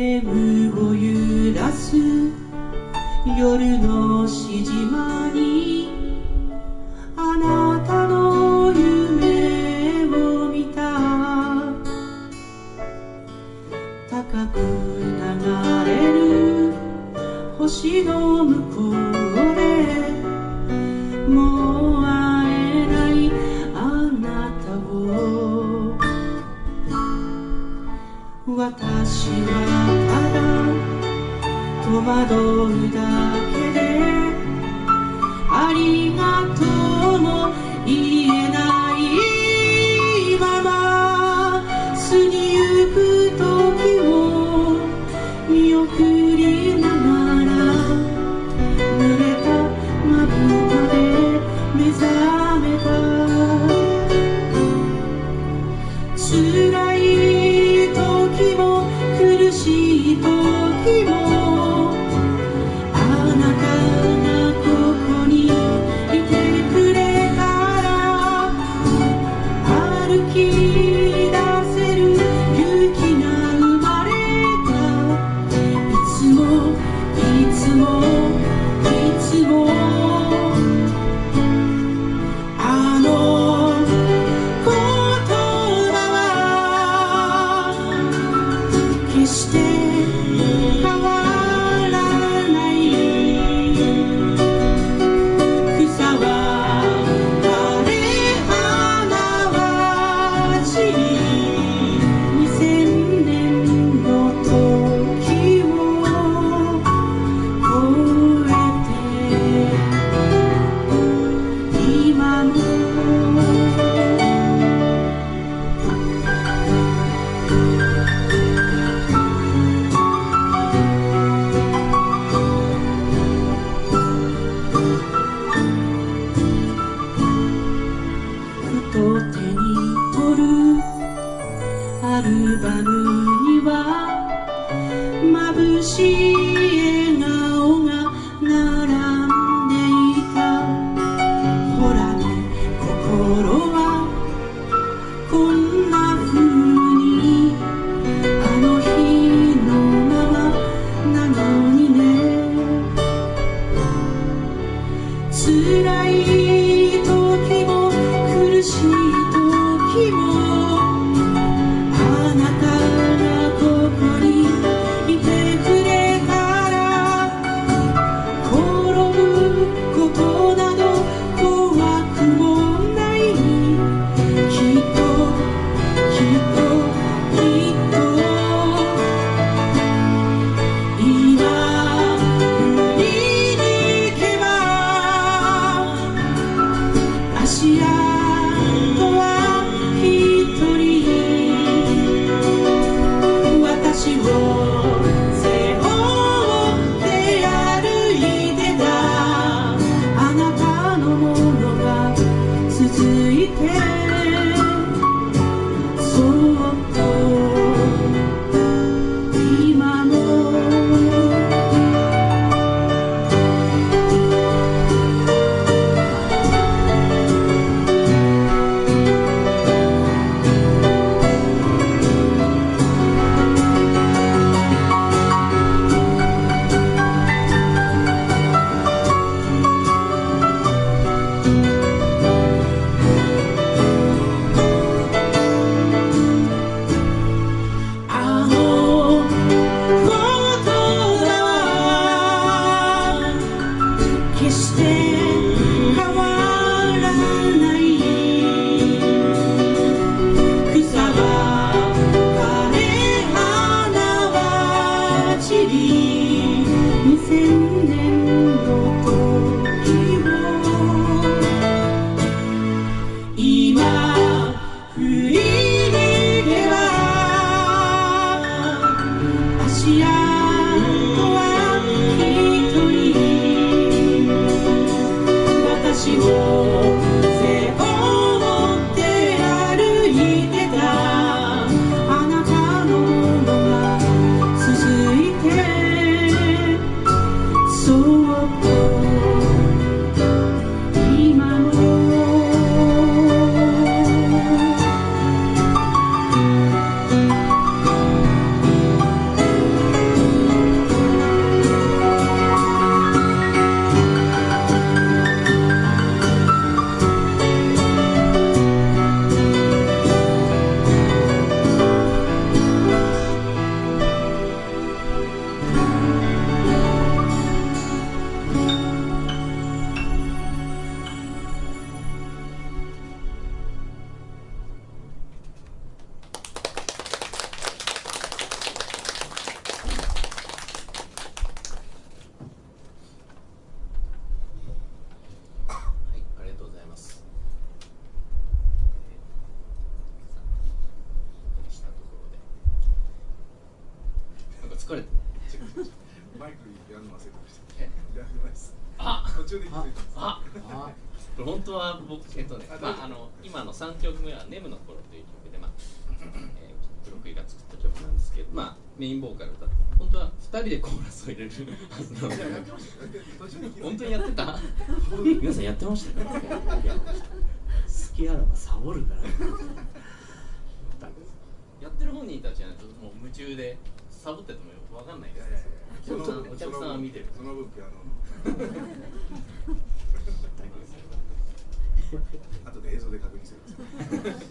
眠を揺らす夜のしじまにあなたの夢を見た。高く流れる星の向こうでもう私はただ戸惑うだ stay Mini. 幸せ忘れてましたあ途中で気づいたあ本当は僕えっとねあまああの今の3曲目は「ネムの頃」という曲でまあ、えー、プロクイが作った曲なんですけどまあメインボーカル歌って本当は2人でコーラスを入れるはずなので。本当にやってた皆さんやってましたよいや好きあらばサボるからやってる本人たちはもう夢中でサボってても分かんないですいやいやいやお客さんは見てる。その分ピアノの 後で映像で確認してください